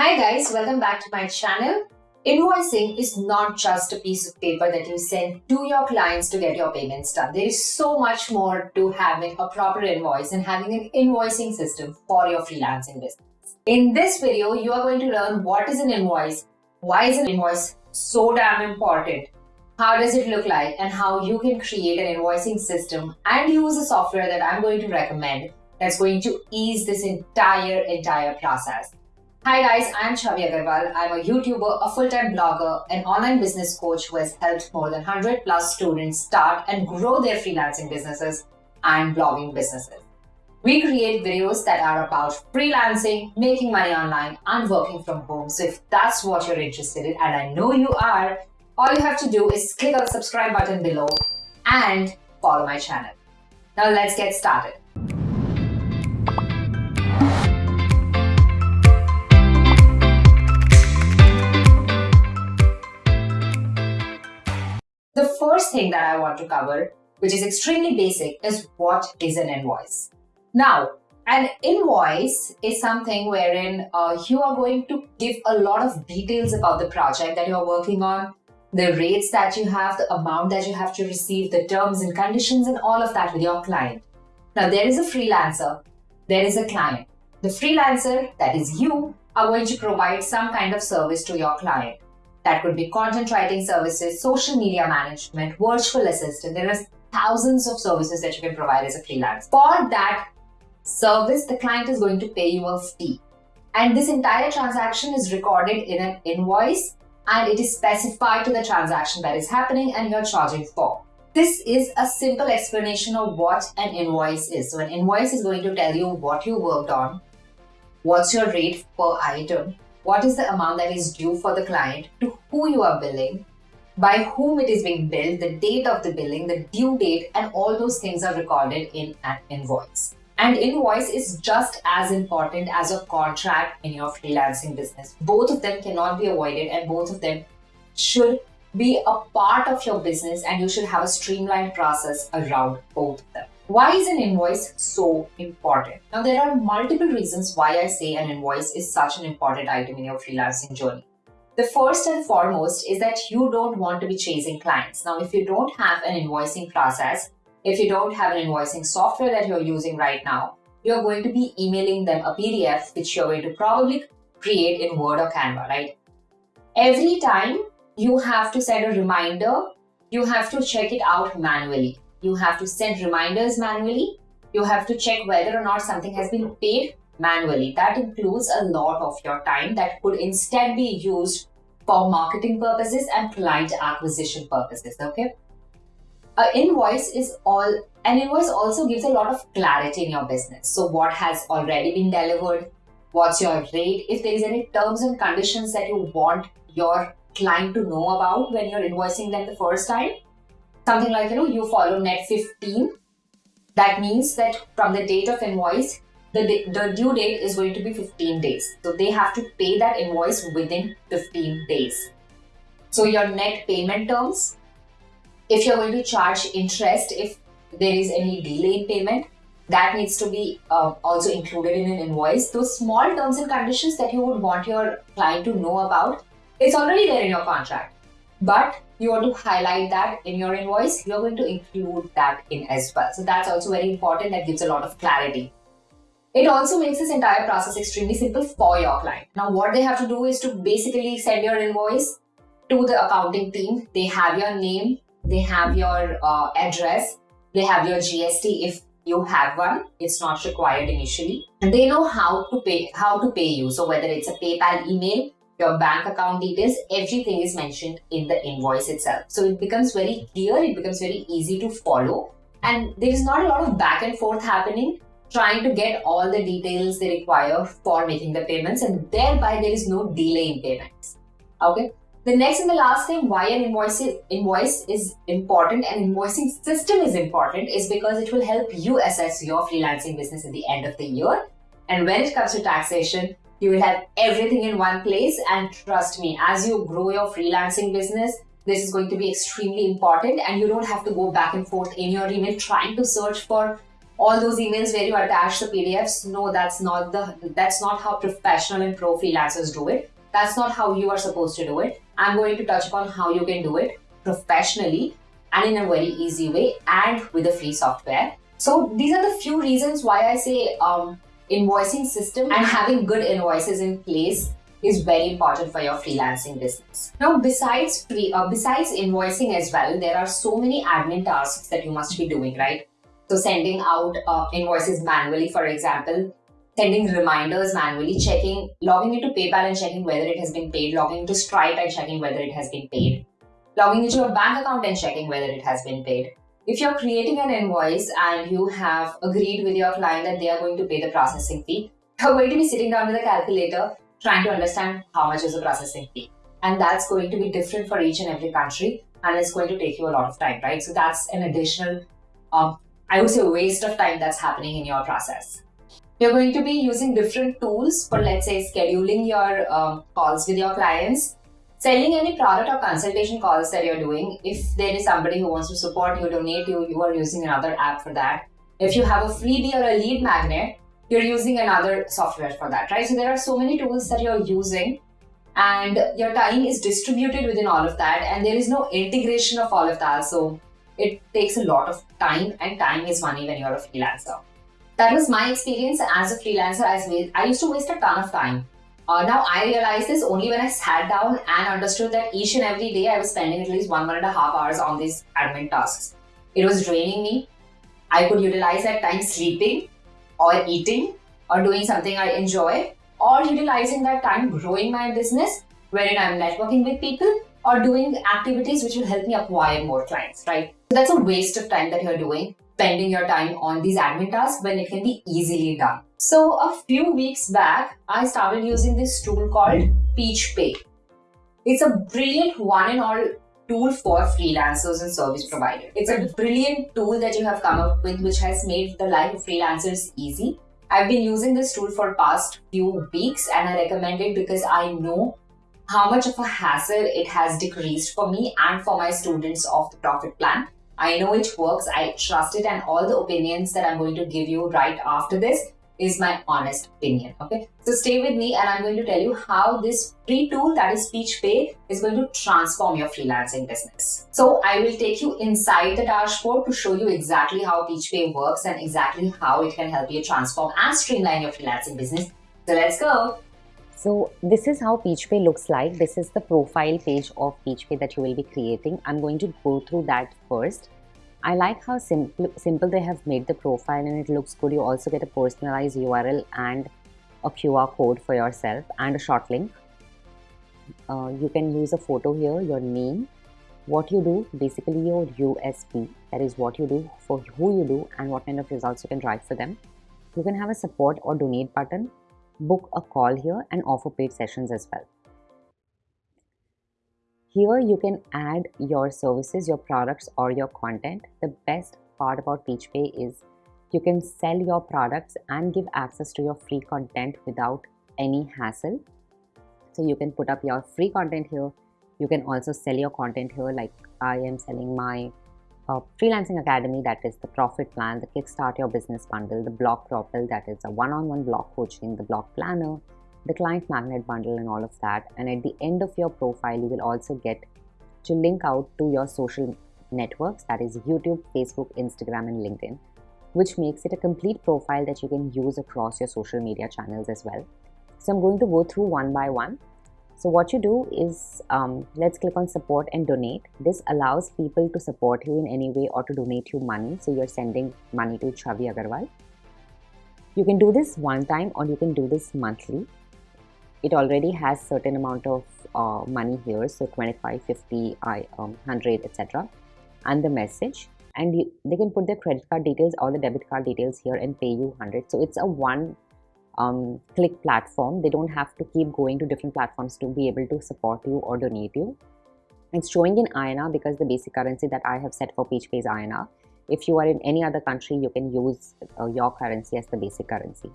Hi guys, welcome back to my channel. Invoicing is not just a piece of paper that you send to your clients to get your payments done. There is so much more to having a proper invoice and having an invoicing system for your freelancing business. In this video, you are going to learn what is an invoice, why is an invoice so damn important, how does it look like, and how you can create an invoicing system and use a software that I'm going to recommend that's going to ease this entire, entire process. Hi guys, I'm Chavi Agarwal. I'm a YouTuber, a full-time blogger, an online business coach who has helped more than 100 plus students start and grow their freelancing businesses and blogging businesses. We create videos that are about freelancing, making money online, and working from home. So if that's what you're interested in, and I know you are, all you have to do is click on the subscribe button below and follow my channel. Now let's get started. First thing that I want to cover, which is extremely basic, is what is an invoice. Now, an invoice is something wherein uh, you are going to give a lot of details about the project that you're working on, the rates that you have, the amount that you have to receive, the terms and conditions, and all of that with your client. Now, there is a freelancer, there is a client. The freelancer, that is you, are going to provide some kind of service to your client. That could be content writing services, social media management, virtual assistant. There are thousands of services that you can provide as a freelancer. For that service, the client is going to pay you a fee. And this entire transaction is recorded in an invoice and it is specified to the transaction that is happening and you're charging for. This is a simple explanation of what an invoice is. So an invoice is going to tell you what you worked on, what's your rate per item, what is the amount that is due for the client, to who you are billing, by whom it is being billed, the date of the billing, the due date, and all those things are recorded in an invoice. And invoice is just as important as a contract in your freelancing business. Both of them cannot be avoided and both of them should be a part of your business and you should have a streamlined process around both of them. Why is an invoice so important? Now, there are multiple reasons why I say an invoice is such an important item in your freelancing journey. The first and foremost is that you don't want to be chasing clients. Now, if you don't have an invoicing process, if you don't have an invoicing software that you're using right now, you're going to be emailing them a PDF, which you're going to probably create in Word or Canva, right? Every time you have to set a reminder, you have to check it out manually. You have to send reminders manually. You have to check whether or not something has been paid manually. That includes a lot of your time that could instead be used for marketing purposes and client acquisition purposes, okay? An invoice is all, an invoice also gives a lot of clarity in your business. So what has already been delivered, what's your rate, if there is any terms and conditions that you want your client to know about when you're invoicing them the first time. Something like, you know, you follow net 15. That means that from the date of invoice, the, the due date is going to be 15 days. So they have to pay that invoice within 15 days. So your net payment terms, if you're going to charge interest, if there is any delay in payment, that needs to be uh, also included in an invoice. Those small terms and conditions that you would want your client to know about, it's already there in your contract. But you want to highlight that in your invoice, you're going to include that in as well. So that's also very important. That gives a lot of clarity. It also makes this entire process extremely simple for your client. Now, what they have to do is to basically send your invoice to the accounting team. They have your name, they have your uh, address, they have your GST if you have one. It's not required initially. And they know how to pay how to pay you. So whether it's a PayPal email, your bank account details, everything is mentioned in the invoice itself. So it becomes very clear, it becomes very easy to follow. And there is not a lot of back and forth happening trying to get all the details they require for making the payments and thereby there is no delay in payments. Okay. The next and the last thing why an invoice is, invoice is important and invoicing system is important is because it will help you assess your freelancing business at the end of the year. And when it comes to taxation, you will have everything in one place. And trust me, as you grow your freelancing business, this is going to be extremely important and you don't have to go back and forth in your email trying to search for all those emails where you attach the PDFs. No, that's not the that's not how professional and pro freelancers do it. That's not how you are supposed to do it. I'm going to touch upon how you can do it professionally and in a very easy way and with a free software. So these are the few reasons why I say um, invoicing system and having good invoices in place is very important for your freelancing business. Now, besides uh, besides invoicing as well, there are so many admin tasks that you must be doing, right? So sending out uh, invoices manually, for example, sending reminders manually, checking, logging into PayPal and checking whether it has been paid, logging into Stripe and checking whether it has been paid, logging into your bank account and checking whether it has been paid. If you're creating an invoice and you have agreed with your client that they are going to pay the processing fee, you're going to be sitting down with a calculator trying to understand how much is the processing fee. And that's going to be different for each and every country and it's going to take you a lot of time, right? So that's an additional um, I would say waste of time that's happening in your process. You're going to be using different tools for, let's say, scheduling your um, calls with your clients, selling any product or consultation calls that you're doing. If there is somebody who wants to support you, donate you, you are using another app for that. If you have a freebie or a lead magnet, you're using another software for that, right? So there are so many tools that you're using and your time is distributed within all of that and there is no integration of all of that. So it takes a lot of time and time is money when you're a freelancer. That was my experience as a freelancer. I used to waste a ton of time. Uh, now I realized this only when I sat down and understood that each and every day I was spending at least one, one and a half hours on these admin tasks. It was draining me. I could utilize that time sleeping or eating or doing something I enjoy or utilizing that time growing my business wherein I'm networking with people or doing activities which will help me acquire more clients, right? So that's a waste of time that you're doing, spending your time on these admin tasks when it can be easily done. So a few weeks back, I started using this tool called PeachPay. It's a brilliant one and all tool for freelancers and service providers. It's a brilliant tool that you have come up with which has made the life of freelancers easy. I've been using this tool for past few weeks and I recommend it because I know how much of a hassle it has decreased for me and for my students of the profit plan. I know it works, I trust it, and all the opinions that I'm going to give you right after this is my honest opinion. Okay, so stay with me and I'm going to tell you how this free tool that is PeachPay is going to transform your freelancing business. So I will take you inside the dashboard to show you exactly how PeachPay works and exactly how it can help you transform and streamline your freelancing business. So let's go. So this is how PeachPay looks like. This is the profile page of PeachPay that you will be creating. I'm going to go through that first. I like how simple, simple they have made the profile and it looks good. You also get a personalized URL and a QR code for yourself and a short link. Uh, you can use a photo here, your name, what you do, basically your USP, that is what you do, for who you do and what kind of results you can drive for them. You can have a support or donate button book a call here and offer paid sessions as well. Here you can add your services, your products or your content. The best part about PeachPay is you can sell your products and give access to your free content without any hassle. So you can put up your free content here. You can also sell your content here like I am selling my uh, freelancing academy that is the profit plan the kickstart your business bundle the blog propel that is a one-on-one Blog coaching the blog planner the client magnet bundle and all of that and at the end of your profile you will also get to link out to your social networks that is youtube facebook instagram and linkedin which makes it a complete profile that you can use across your social media channels as well so i'm going to go through one by one so what you do is, um, let's click on support and donate. This allows people to support you in any way or to donate you money. So you're sending money to Chavi Agarwal. You can do this one time or you can do this monthly. It already has certain amount of uh, money here. So 25, 50, I, um, 100, etc. And the message. And you, they can put their credit card details or the debit card details here and pay you 100. So it's a one um, click platform. They don't have to keep going to different platforms to be able to support you or donate you. It's showing in INR because the basic currency that I have set for PeachPay is INR. If you are in any other country, you can use uh, your currency as the basic currency.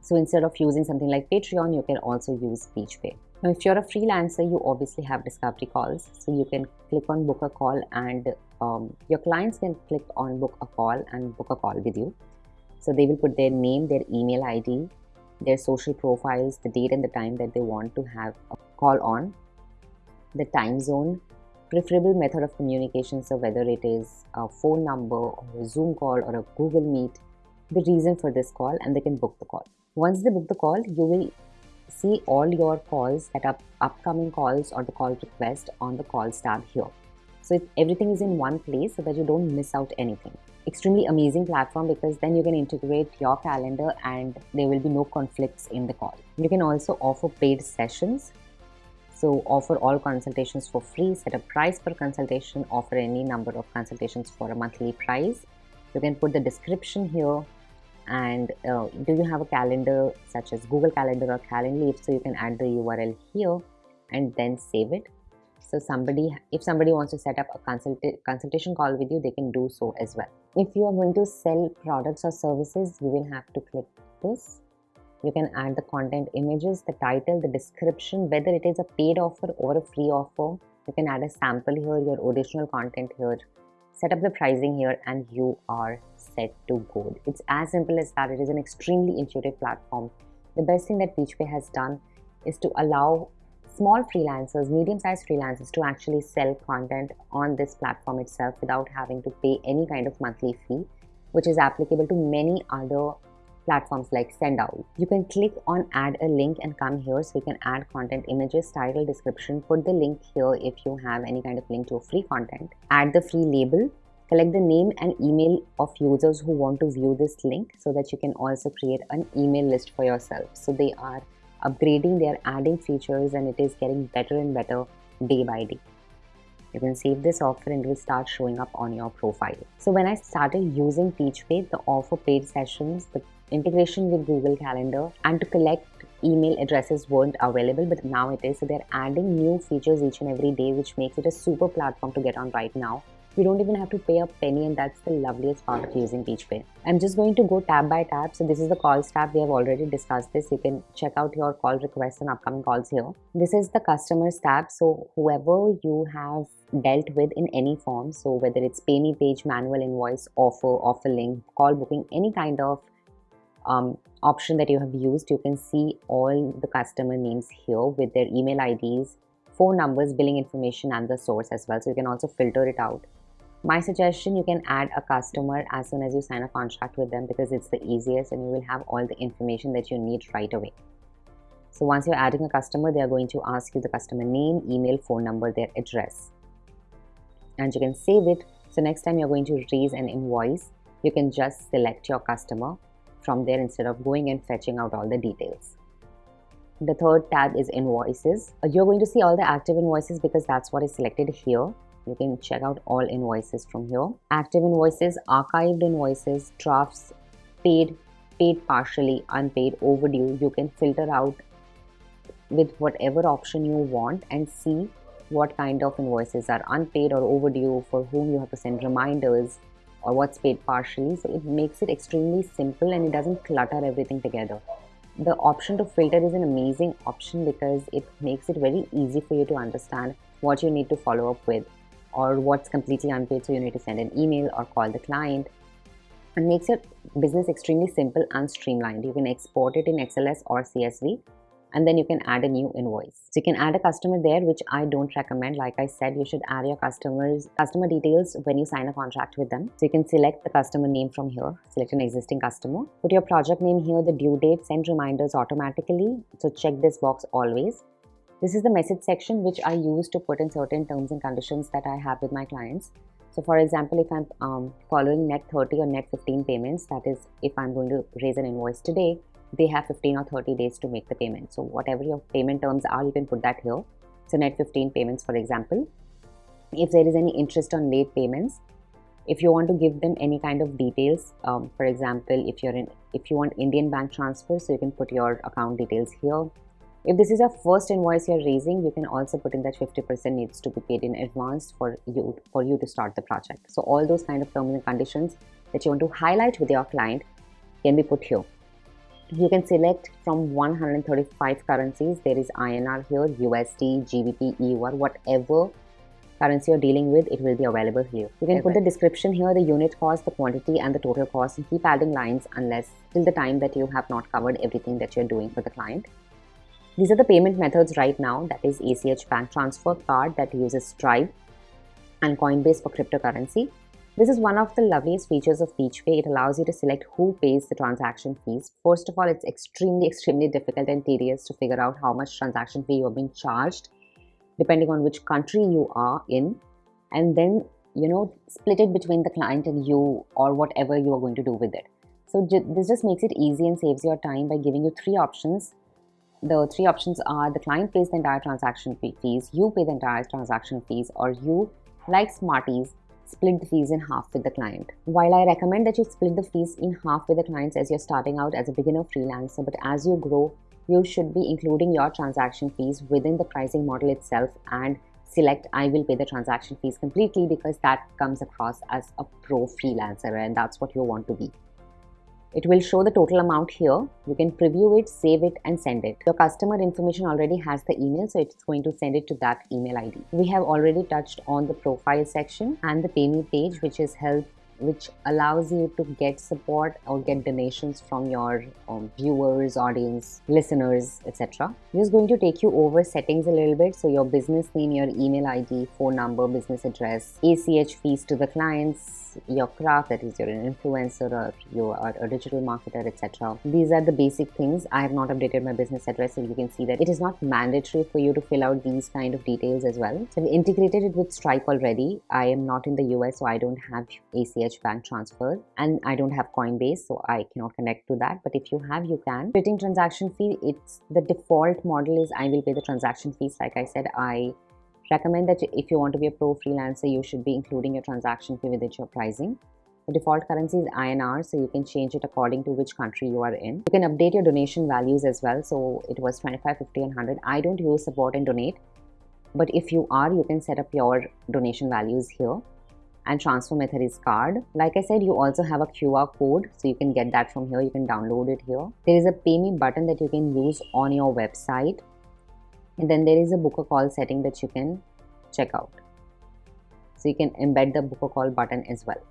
So instead of using something like Patreon, you can also use PeachPay. Now, if you're a freelancer, you obviously have discovery calls. So you can click on book a call and um, your clients can click on book a call and book a call with you. So they will put their name, their email ID, their social profiles, the date and the time that they want to have a call on, the time zone, preferable method of communication, so whether it is a phone number or a Zoom call or a Google Meet, the reason for this call, and they can book the call. Once they book the call, you will see all your calls that are upcoming calls or the call request on the calls tab here. So everything is in one place so that you don't miss out anything. Extremely amazing platform because then you can integrate your calendar and there will be no conflicts in the call. You can also offer paid sessions. So offer all consultations for free, set a price per consultation, offer any number of consultations for a monthly price. You can put the description here and uh, do you have a calendar such as Google Calendar or Calendly? So you can add the URL here and then save it. So somebody if somebody wants to set up a consult consultation call with you they can do so as well. If you are going to sell products or services you will have to click this. You can add the content images the title the description whether it is a paid offer or a free offer. You can add a sample here your original content here. Set up the pricing here and you are set to go. It's as simple as that. It is an extremely intuitive platform. The best thing that PeachPay has done is to allow small freelancers, medium-sized freelancers to actually sell content on this platform itself without having to pay any kind of monthly fee, which is applicable to many other platforms like Sendout. You can click on add a link and come here so you can add content images, title, description, put the link here if you have any kind of link to free content, add the free label, collect the name and email of users who want to view this link so that you can also create an email list for yourself. So they are upgrading, they are adding features and it is getting better and better day by day. You can save this offer and it will start showing up on your profile. So when I started using PeachPay, the offer paid sessions, the integration with Google Calendar and to collect email addresses weren't available but now it is so they're adding new features each and every day which makes it a super platform to get on right now you don't even have to pay a penny and that's the loveliest part of using PeachPay. I'm just going to go tab by tab. So this is the calls tab. We have already discussed this. You can check out your call requests and upcoming calls here. This is the customers tab. So whoever you have dealt with in any form. So whether it's pay me page, manual invoice, offer, offer link, call booking, any kind of um, option that you have used, you can see all the customer names here with their email IDs, phone numbers, billing information, and the source as well. So you can also filter it out. My suggestion, you can add a customer as soon as you sign a contract with them because it's the easiest and you will have all the information that you need right away. So once you're adding a customer, they are going to ask you the customer name, email, phone number, their address. And you can save it. So next time you're going to raise an invoice, you can just select your customer from there instead of going and fetching out all the details. The third tab is invoices. You're going to see all the active invoices because that's what is selected here you can check out all invoices from here. Active invoices archived invoices drafts paid paid partially unpaid overdue. You can filter out with whatever option you want and see what kind of invoices are unpaid or overdue for whom you have to send reminders or what's paid partially. So it makes it extremely simple and it doesn't clutter everything together. The option to filter is an amazing option because it makes it very easy for you to understand what you need to follow up with or what's completely unpaid so you need to send an email or call the client. And makes your business extremely simple and streamlined. You can export it in xls or csv and then you can add a new invoice. So you can add a customer there which i don't recommend. Like i said you should add your customers customer details when you sign a contract with them. So you can select the customer name from here select an existing customer put your project name here the due date send reminders automatically. So check this box always this is the message section which I use to put in certain terms and conditions that I have with my clients. So for example, if I'm um, following net 30 or net 15 payments, that is if I'm going to raise an invoice today, they have 15 or 30 days to make the payment. So whatever your payment terms are, you can put that here. So net 15 payments, for example. If there is any interest on late payments, if you want to give them any kind of details, um, for example, if you're in, if you want Indian bank transfer, so you can put your account details here if this is a first invoice you're raising, you can also put in that 50% needs to be paid in advance for you for you to start the project. So all those kind of terms and conditions that you want to highlight with your client can be put here. You can select from 135 currencies. There is INR here, USD, GBP, EUR, whatever currency you're dealing with, it will be available here. You can put the description here, the unit cost, the quantity, and the total cost, and keep adding lines unless till the time that you have not covered everything that you're doing for the client. These are the payment methods right now that is ACH bank transfer card that uses Stripe and Coinbase for cryptocurrency. This is one of the loveliest features of PeachPay. It allows you to select who pays the transaction fees. First of all, it's extremely, extremely difficult and tedious to figure out how much transaction fee you're being charged depending on which country you are in. And then, you know, split it between the client and you or whatever you are going to do with it. So this just makes it easy and saves your time by giving you three options. The three options are the client pays the entire transaction fee fees, you pay the entire transaction fees, or you, like Smarties, split the fees in half with the client. While I recommend that you split the fees in half with the clients as you're starting out as a beginner freelancer, but as you grow, you should be including your transaction fees within the pricing model itself and select I will pay the transaction fees completely because that comes across as a pro freelancer and that's what you want to be. It will show the total amount here. You can preview it, save it and send it. Your customer information already has the email so it's going to send it to that email ID. We have already touched on the profile section and the pay me page which is help which allows you to get support or get donations from your um, viewers, audience, listeners, etc. I'm just going to take you over settings a little bit. So your business name, your email ID, phone number, business address, ACH fees to the clients, your craft, that is you're an influencer or you are a digital marketer, etc. These are the basic things. I have not updated my business address, so you can see that it is not mandatory for you to fill out these kind of details as well. So I've integrated it with Stripe already. I am not in the US, so I don't have ACH bank transfer and I don't have Coinbase, so I cannot connect to that. But if you have, you can. Splitting transaction fee, it's the default model is I will pay the transaction fees. Like I said, I recommend that if you want to be a pro freelancer, you should be including your transaction fee within your pricing. The default currency is INR, so you can change it according to which country you are in. You can update your donation values as well. So it was 25, 50, and 100. I don't use support and donate, but if you are, you can set up your donation values here. And transfer method is card. Like I said, you also have a QR code, so you can get that from here. You can download it here. There is a pay me button that you can use on your website and then there is a book a call setting that you can check out so you can embed the book a call button as well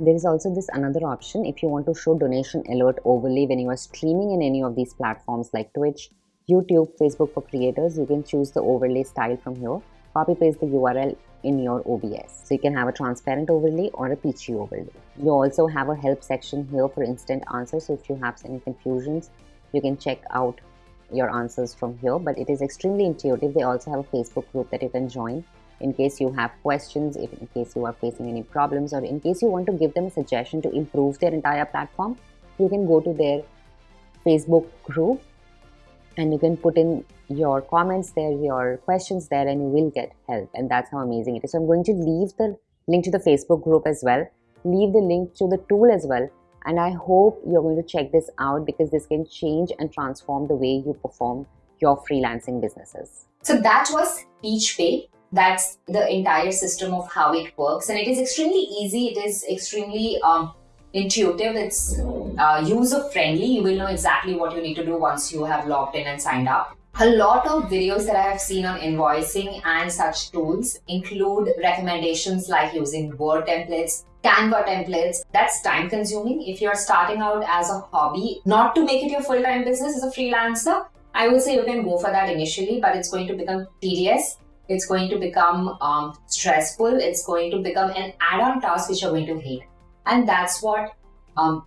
there is also this another option if you want to show donation alert overlay when you are streaming in any of these platforms like twitch youtube facebook for creators you can choose the overlay style from here copy paste the url in your obs so you can have a transparent overlay or a peachy overlay. You also have a help section here for instant answers. So if you have any confusions you can check out your answers from here, but it is extremely intuitive. They also have a Facebook group that you can join in case you have questions, if in case you are facing any problems, or in case you want to give them a suggestion to improve their entire platform, you can go to their Facebook group and you can put in your comments there, your questions there, and you will get help. And that's how amazing it is. So I'm going to leave the link to the Facebook group as well, leave the link to the tool as well and I hope you're going to check this out because this can change and transform the way you perform your freelancing businesses. So that was PeachPay. That's the entire system of how it works, and it is extremely easy. It is extremely um, intuitive. It's uh, user friendly. You will know exactly what you need to do once you have logged in and signed up. A lot of videos that I have seen on invoicing and such tools include recommendations like using Word templates, Canva templates. That's time consuming. If you're starting out as a hobby, not to make it your full time business as a freelancer, I would say you can go for that initially, but it's going to become tedious. It's going to become um, stressful. It's going to become an add on task which you're going to hate. And that's what um,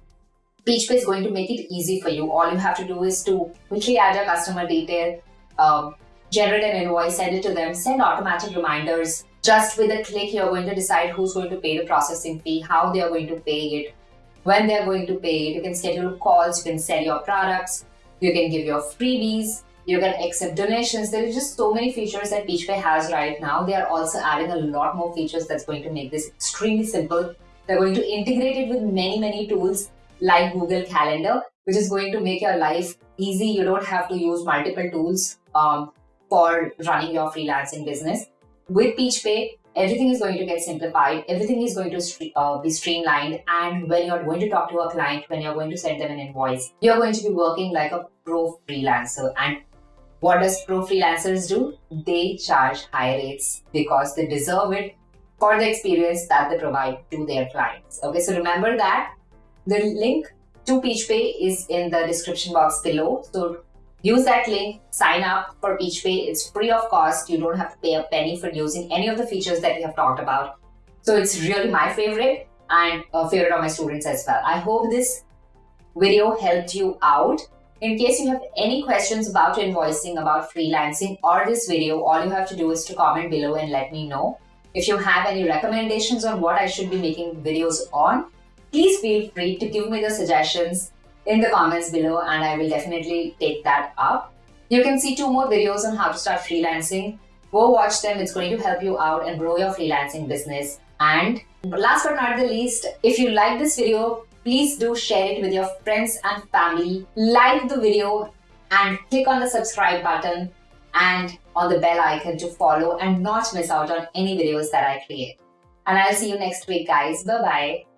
PeachPay is going to make it easy for you. All you have to do is to quickly add your customer detail, um, generate an invoice, send it to them, send automatic reminders. Just with a click, you're going to decide who's going to pay the processing fee, how they are going to pay it, when they're going to pay it. You can schedule calls, you can sell your products, you can give your freebies, you can accept donations. There is just so many features that PeachPay has right now. They are also adding a lot more features that's going to make this extremely simple. They're going to integrate it with many, many tools like Google Calendar, which is going to make your life easy. You don't have to use multiple tools um, for running your freelancing business. With PeachPay, everything is going to get simplified, everything is going to uh, be streamlined, and when you're going to talk to a client, when you're going to send them an invoice, you're going to be working like a pro freelancer. And what does pro freelancers do? They charge high rates because they deserve it for the experience that they provide to their clients. Okay, so remember that the link to PeachPay is in the description box below. So use that link, sign up for PeachPay. It's free of cost. You don't have to pay a penny for using any of the features that we have talked about. So it's really my favorite and a favorite of my students as well. I hope this video helped you out. In case you have any questions about invoicing, about freelancing or this video, all you have to do is to comment below and let me know. If you have any recommendations on what I should be making videos on, please feel free to give me the suggestions in the comments below and I will definitely take that up. You can see two more videos on how to start freelancing. Go watch them. It's going to help you out and grow your freelancing business. And last but not the least, if you like this video, please do share it with your friends and family. Like the video and click on the subscribe button and on the bell icon to follow and not miss out on any videos that I create. And I'll see you next week, guys. Bye bye.